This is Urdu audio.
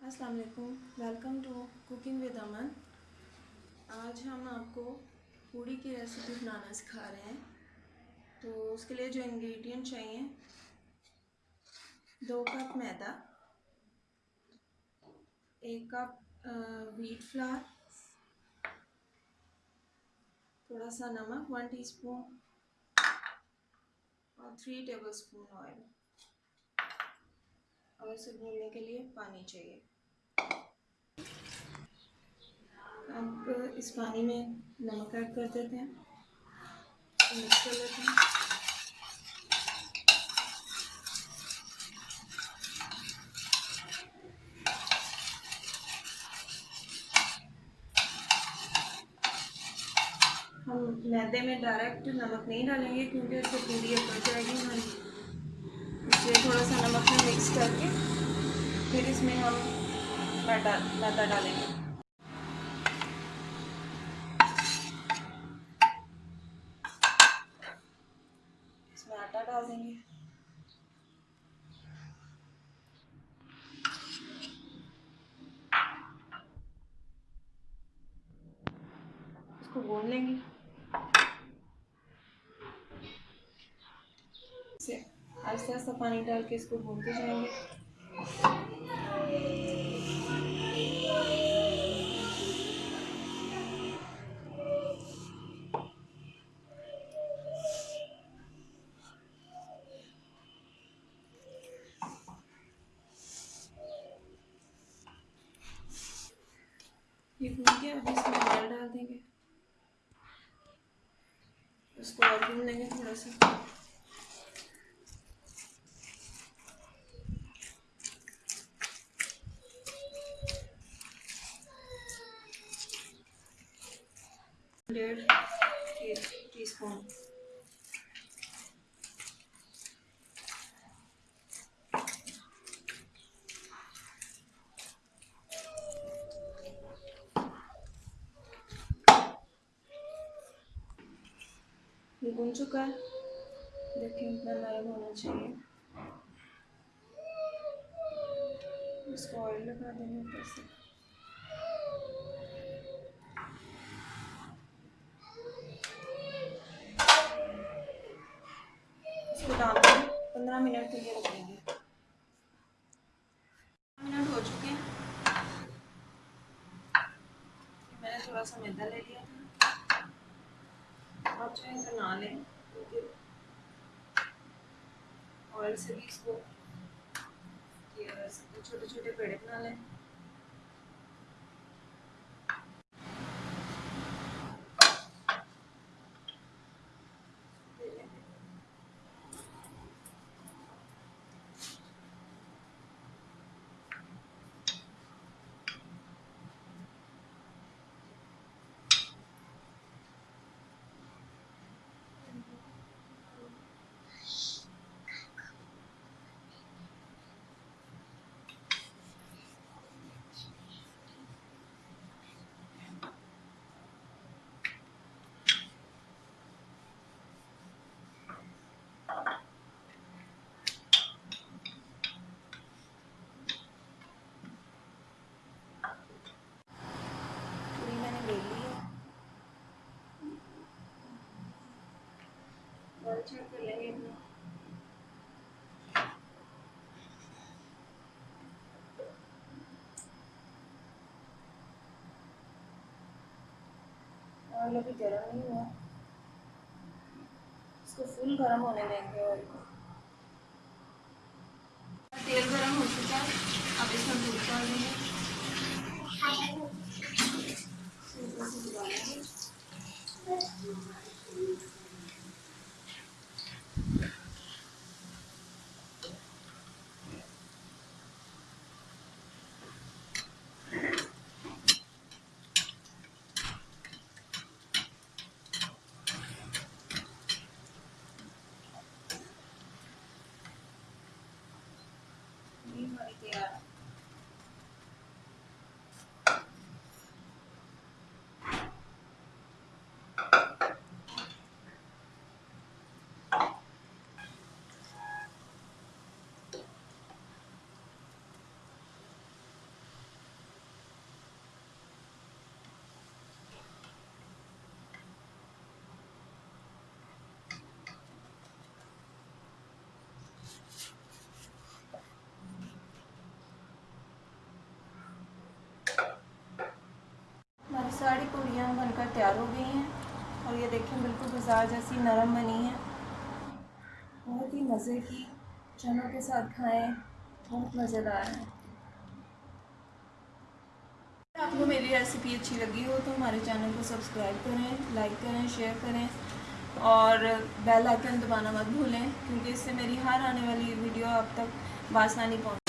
السلام علیکم ویلکم ٹو کوکنگ ود امن آج ہم آپ کو پوڑی کی ریسیپی بنانا سکھا رہے ہیں۔ تو اس کے لیے جو انگریڈینٹ چاہیے، دو کپ میدا، ایک کپ ویٹ فلار تھوڑا سا نمک ون ٹی اسپون اور تھری ٹیبل اسپون آئل اور اسے بھوننے کے لیے پانی چاہیے۔ اب اس پانی میں نمک ایڈ کر دیتے ہیں۔ مکس کر لیتے ہیں۔ ہم میدے میں ڈائریکٹ نمک نہیں ڈالیں گے کیونکہ اس سے پوری پڑ جائے گی ہماری۔ اس لیے تھوڑا سا نمک میں مکس کر کے پھر اس میں ہم میدا ڈالیں گے۔ اس میں آٹا ڈال دیں گے۔ اس کو گون لیں گے۔ سے آہستہ آہستہ پانی ڈال کے اس کو بھونتے جائیں گے۔ یہ بھون گیا اب اس میں آئل ڈال دیں گے۔ اس کو اور بھون لیں گے تھوڑا سا۔ ڈیڑھ ٹی اسپون یہ بن چکا ہے دیکھیں اتنا نرم ہونا چاہیے اس کو آئل لگا دیں گے اوپر سے اس کو ڈال کے پندرہ منٹ کے لیے رکھیں گے۔ منٹ ہو چکے ہیں۔ میں نے تھوڑا سا میدا لے لیا تھا۔ آپ چاہیں تو نہ لیں، کیونکہ آئل سے بھی اس کو چھوٹے چھوٹے پیڑے بنا لیں۔ چیک کر لیں گے آئل ابھی گرم نہیں ہوا اس کو فل گرم ہونے دیں گے آئل کو تیل گرم ہو چکا ہے اب اس میں دودھ ڈال دیں گے۔ پہ ساری پوڑیاں بن کر تیار ہو گئی ہیں اور یہ دیکھیں بالکل بازار جیسی نرم بنی ہیں۔ بہت ہی مزے کی چنوں کے ساتھ کھائیں، بہت مزیدار ہیں۔ آپ کو میری ریسیپی اچھی لگی ہو تو ہمارے چینل کو سبسکرائب کریں لائک کریں شیئر کریں اور بیل آئکن دبانا مت بھولیں کیونکہ اس سے میری ہر آنے والی ویڈیو آپ تک بآسانی پہنچ